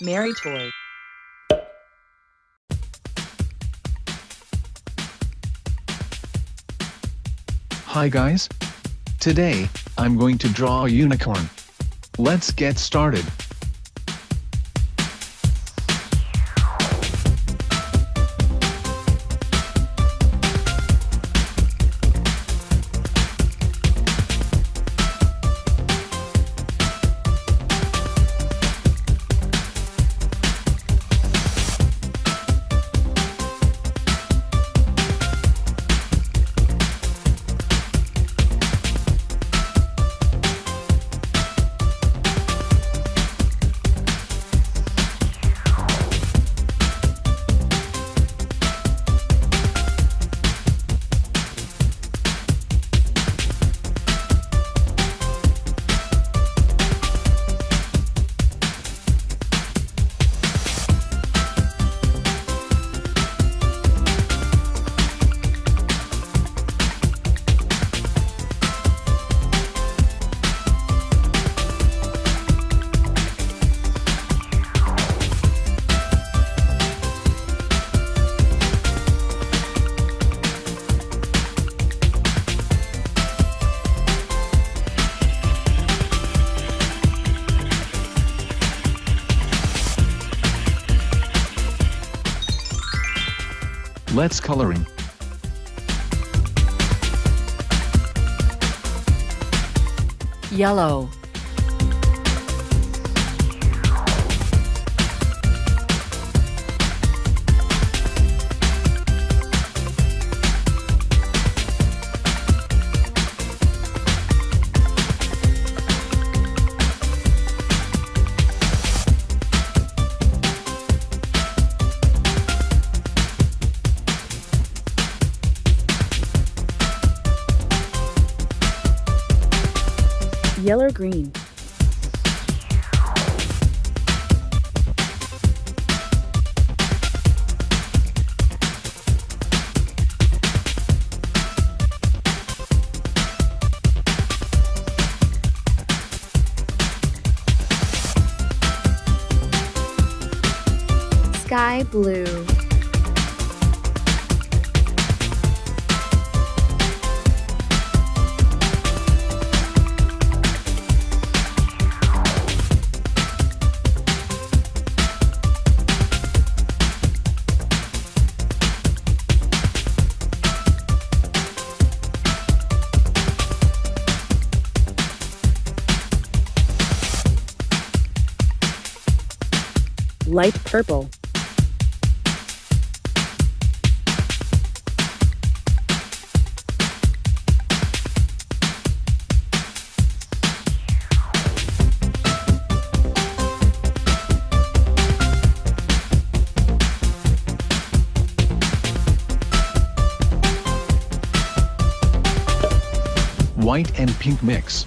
Mary Toy. Hi guys. Today, I'm going to draw a unicorn. Let's get started. Let's coloring. Yellow. Yellow green. Sky blue. Light purple. White and pink mix.